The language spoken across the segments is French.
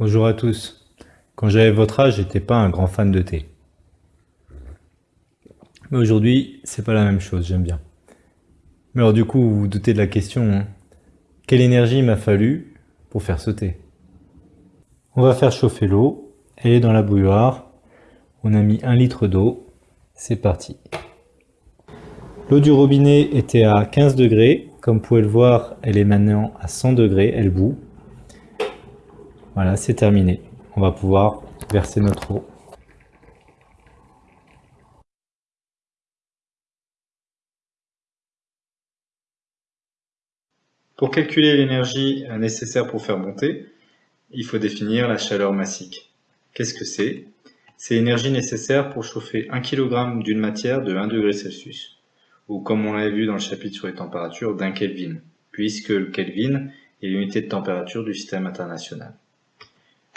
Bonjour à tous. Quand j'avais votre âge, j'étais pas un grand fan de thé. Mais aujourd'hui, c'est pas la même chose, j'aime bien. Mais alors du coup, vous vous doutez de la question, hein. quelle énergie m'a fallu pour faire ce thé? On va faire chauffer l'eau, elle est dans la bouilloire, on a mis un litre d'eau, c'est parti. L'eau du robinet était à 15 degrés. Comme vous pouvez le voir, elle est maintenant à 100 degrés, elle bout. Voilà, c'est terminé. On va pouvoir verser notre eau. Pour calculer l'énergie nécessaire pour faire monter, il faut définir la chaleur massique. Qu'est-ce que c'est? C'est l'énergie nécessaire pour chauffer 1 kg d'une matière de 1 degré Celsius ou comme on l'avait vu dans le chapitre sur les températures, d'un Kelvin, puisque le Kelvin est l'unité de température du système international.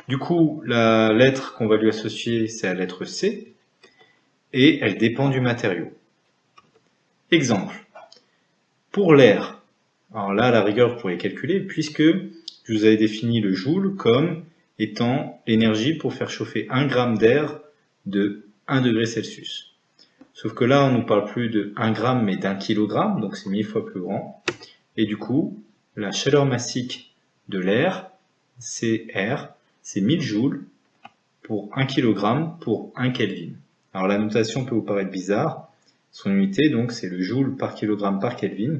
Du coup, la lettre qu'on va lui associer, c'est la lettre C, et elle dépend du matériau. Exemple, pour l'air, alors là, la rigueur, vous pourrez calculer, puisque je vous avais défini le joule comme étant l'énergie pour faire chauffer 1 gramme d'air de 1 degré Celsius. Sauf que là, on ne parle plus de 1 gramme, mais d'un kilogramme, donc c'est mille fois plus grand. Et du coup, la chaleur massique de l'air, c'est R, c'est 1000 joules pour 1 kg pour 1 Kelvin. Alors la notation peut vous paraître bizarre. Son unité, donc, c'est le joule par kilogramme par Kelvin,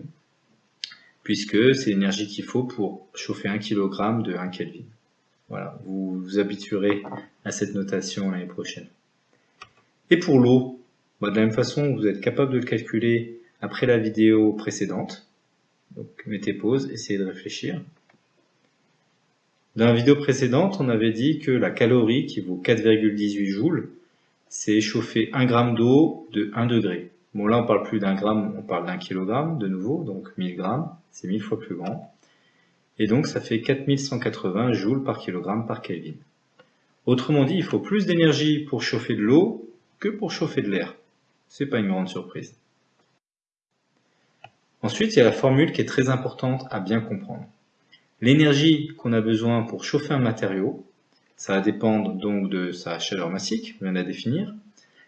puisque c'est l'énergie qu'il faut pour chauffer 1 kg de 1 Kelvin. Voilà, vous vous habituerez à cette notation l'année prochaine. Et pour l'eau, bah, de la même façon, vous êtes capable de le calculer après la vidéo précédente. Donc mettez pause, essayez de réfléchir. Dans la vidéo précédente, on avait dit que la calorie, qui vaut 4,18 joules, c'est chauffer 1 gramme d'eau de 1 degré. Bon là on parle plus d'un gramme, on parle d'un kilogramme de nouveau, donc 1000 grammes, c'est 1000 fois plus grand. Et donc ça fait 4180 joules par kilogramme par Kelvin. Autrement dit, il faut plus d'énergie pour chauffer de l'eau que pour chauffer de l'air c'est pas une grande surprise. Ensuite, il y a la formule qui est très importante à bien comprendre. L'énergie qu'on a besoin pour chauffer un matériau, ça va dépendre donc de sa chaleur massique, on vient de la définir.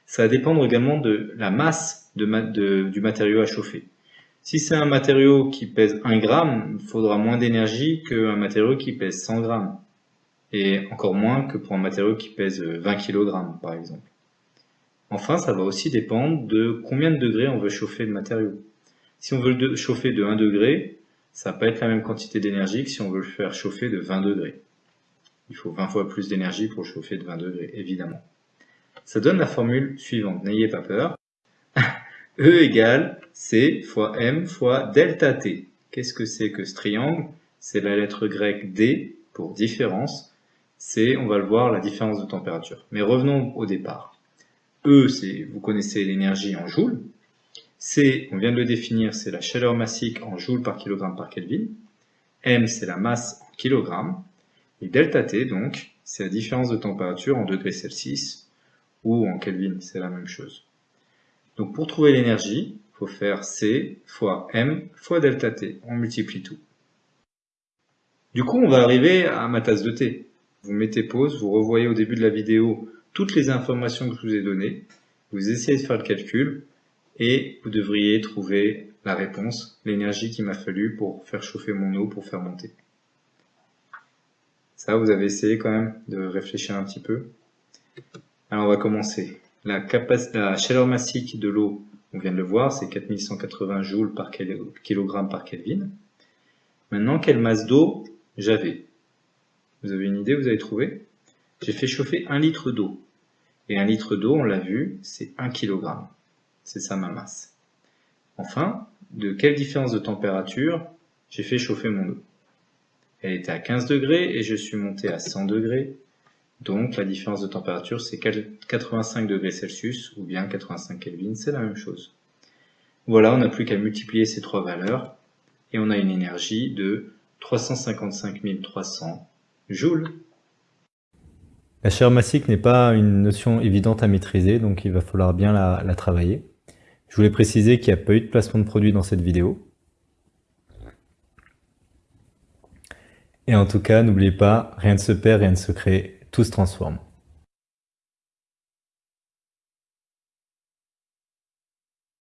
Ça va dépendre également de la masse du matériau à chauffer. Si c'est un matériau qui pèse 1 gramme, il faudra moins d'énergie qu'un matériau qui pèse 100 grammes. Et encore moins que pour un matériau qui pèse 20 kg par exemple. Enfin, ça va aussi dépendre de combien de degrés on veut chauffer le matériau. Si on veut le chauffer de 1 degré, ça va pas être la même quantité d'énergie que si on veut le faire chauffer de 20 degrés. Il faut 20 fois plus d'énergie pour chauffer de 20 degrés, évidemment. Ça donne la formule suivante, n'ayez pas peur. E égale C fois M fois delta T. Qu'est-ce que c'est que ce triangle? C'est la lettre grecque D pour différence. C'est, on va le voir, la différence de température. Mais revenons au départ. E, c'est, vous connaissez l'énergie en joules. C, on vient de le définir, c'est la chaleur massique en joules par kilogramme par Kelvin. M, c'est la masse en kilogrammes. Et delta T, donc, c'est la différence de température en degrés Celsius, ou en Kelvin, c'est la même chose. Donc pour trouver l'énergie, il faut faire C fois M fois delta T. On multiplie tout. Du coup, on va arriver à ma tasse de thé. Vous mettez pause, vous revoyez au début de la vidéo toutes les informations que je vous ai données, vous essayez de faire le calcul et vous devriez trouver la réponse, l'énergie qu'il m'a fallu pour faire chauffer mon eau, pour faire monter. Ça, vous avez essayé quand même de réfléchir un petit peu. Alors on va commencer. La, chaleur massique de l'eau, on vient de le voir, c'est 4180 joules par kilogramme par Kelvin. Maintenant, quelle masse d'eau j'avais? Vous avez une idée, vous avez trouvé? J'ai fait chauffer un litre d'eau. Et un litre d'eau, on l'a vu, c'est 1 kg. C'est ça ma masse. Enfin, de quelle différence de température j'ai fait chauffer mon eau? Elle était à 15 degrés et je suis monté à 100 degrés. Donc la différence de température c'est 85 degrés Celsius ou bien 85 Kelvin, c'est la même chose. Voilà, on n'a plus qu'à multiplier ces trois valeurs et on a une énergie de 355 300 joules. La chair massique n'est pas une notion évidente à maîtriser, donc il va falloir bien la, travailler. Je voulais préciser qu'il n'y a pas eu de placement de produit dans cette vidéo. Et en tout cas, n'oubliez pas, rien ne se perd, rien ne se crée, tout se transforme.